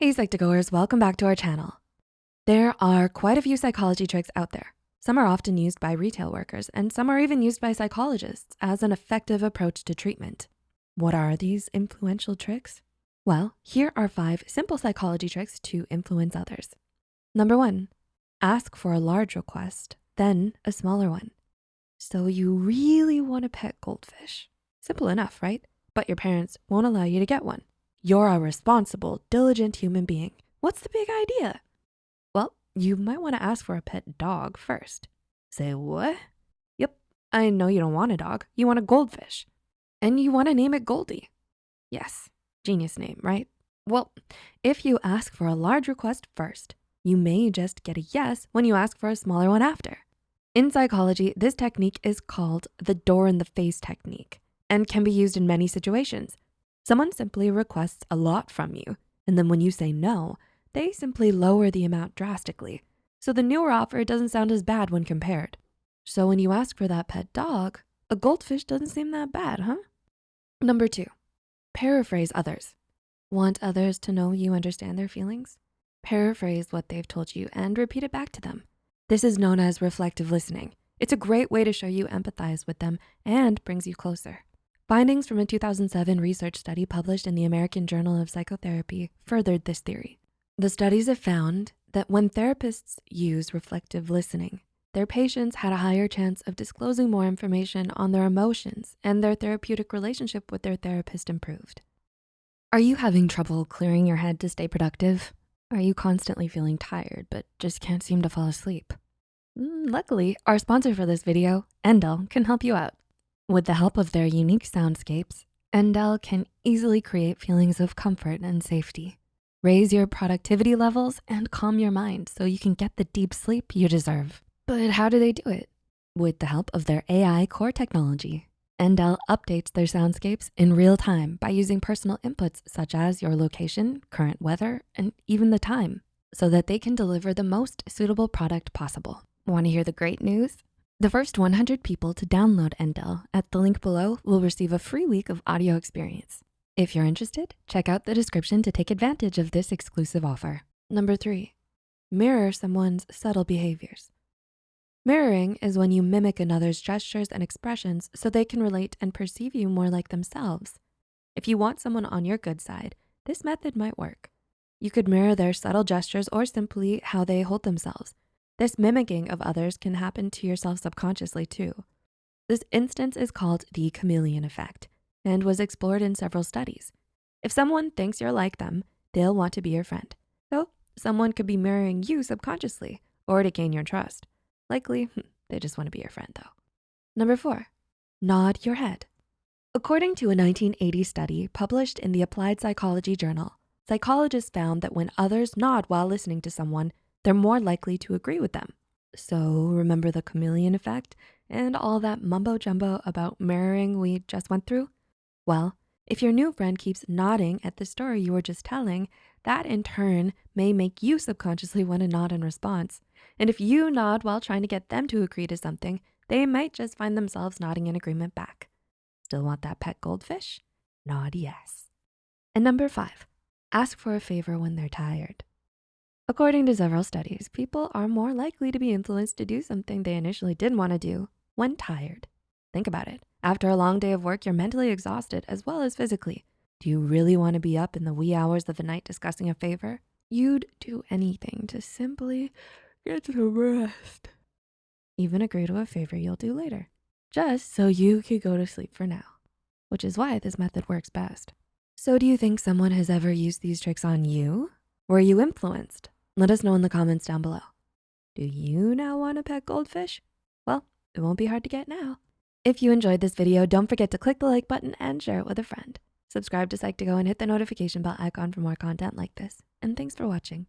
Hey Psych2Goers, welcome back to our channel. There are quite a few psychology tricks out there. Some are often used by retail workers and some are even used by psychologists as an effective approach to treatment. What are these influential tricks? Well, here are five simple psychology tricks to influence others. Number one, ask for a large request, then a smaller one. So you really wanna pet goldfish. Simple enough, right? But your parents won't allow you to get one. You're a responsible, diligent human being. What's the big idea? Well, you might wanna ask for a pet dog first. Say what? Yep, I know you don't want a dog. You want a goldfish. And you wanna name it Goldie. Yes, genius name, right? Well, if you ask for a large request first, you may just get a yes when you ask for a smaller one after. In psychology, this technique is called the door in the face technique and can be used in many situations. Someone simply requests a lot from you, and then when you say no, they simply lower the amount drastically. So the newer offer doesn't sound as bad when compared. So when you ask for that pet dog, a goldfish doesn't seem that bad, huh? Number two, paraphrase others. Want others to know you understand their feelings? Paraphrase what they've told you and repeat it back to them. This is known as reflective listening. It's a great way to show you empathize with them and brings you closer. Findings from a 2007 research study published in the American Journal of Psychotherapy furthered this theory. The studies have found that when therapists use reflective listening, their patients had a higher chance of disclosing more information on their emotions and their therapeutic relationship with their therapist improved. Are you having trouble clearing your head to stay productive? Are you constantly feeling tired but just can't seem to fall asleep? Mm, luckily, our sponsor for this video, Endel, can help you out. With the help of their unique soundscapes, Endel can easily create feelings of comfort and safety. Raise your productivity levels and calm your mind so you can get the deep sleep you deserve. But how do they do it? With the help of their AI core technology. Endel updates their soundscapes in real time by using personal inputs such as your location, current weather, and even the time so that they can deliver the most suitable product possible. Wanna hear the great news? The first 100 people to download Endel at the link below will receive a free week of audio experience. If you're interested, check out the description to take advantage of this exclusive offer. Number three, mirror someone's subtle behaviors. Mirroring is when you mimic another's gestures and expressions so they can relate and perceive you more like themselves. If you want someone on your good side, this method might work. You could mirror their subtle gestures or simply how they hold themselves. This mimicking of others can happen to yourself subconsciously too. This instance is called the chameleon effect and was explored in several studies. If someone thinks you're like them, they'll want to be your friend. So someone could be mirroring you subconsciously or to gain your trust. Likely, hmm, they just wanna be your friend though. Number four, nod your head. According to a 1980 study published in the Applied Psychology Journal, psychologists found that when others nod while listening to someone, they're more likely to agree with them. So remember the chameleon effect and all that mumbo jumbo about mirroring we just went through? Well, if your new friend keeps nodding at the story you were just telling, that in turn may make you subconsciously wanna nod in response. And if you nod while trying to get them to agree to something, they might just find themselves nodding in agreement back. Still want that pet goldfish? Nod yes. And number five, ask for a favor when they're tired. According to several studies, people are more likely to be influenced to do something they initially didn't wanna do when tired. Think about it. After a long day of work, you're mentally exhausted as well as physically. Do you really wanna be up in the wee hours of the night discussing a favor? You'd do anything to simply get some rest. Even agree to a favor you'll do later, just so you could go to sleep for now, which is why this method works best. So do you think someone has ever used these tricks on you? Were you influenced? Let us know in the comments down below. Do you now wanna pet goldfish? Well, it won't be hard to get now. If you enjoyed this video, don't forget to click the like button and share it with a friend. Subscribe to Psych2Go and hit the notification bell icon for more content like this. And thanks for watching.